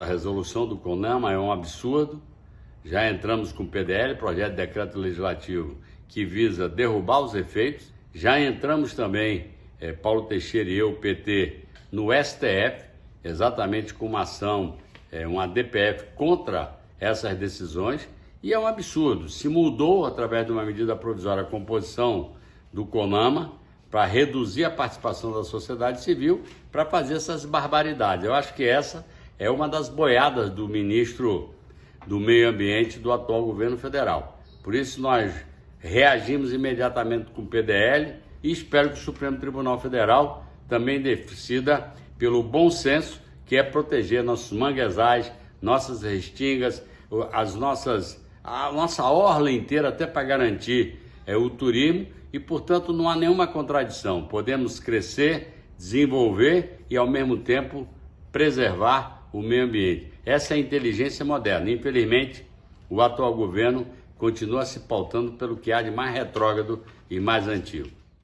A resolução do CONAMA é um absurdo. Já entramos com o PDL, projeto de decreto legislativo, que visa derrubar os efeitos. Já entramos também, é, Paulo Teixeira e eu, PT, no STF, exatamente com uma ação, é, uma DPF contra essas decisões. E é um absurdo. Se mudou, através de uma medida provisória, a composição do CONAMA para reduzir a participação da sociedade civil para fazer essas barbaridades. Eu acho que essa é uma das boiadas do ministro do Meio Ambiente do atual governo federal. Por isso nós reagimos imediatamente com o PDL e espero que o Supremo Tribunal Federal também decida pelo bom senso que é proteger nossos manguezais, nossas restingas, as nossas a nossa orla inteira até para garantir é, o turismo e, portanto, não há nenhuma contradição. Podemos crescer, desenvolver e, ao mesmo tempo, preservar o meio ambiente. Essa é a inteligência moderna. Infelizmente, o atual governo continua se pautando pelo que há de mais retrógrado e mais antigo.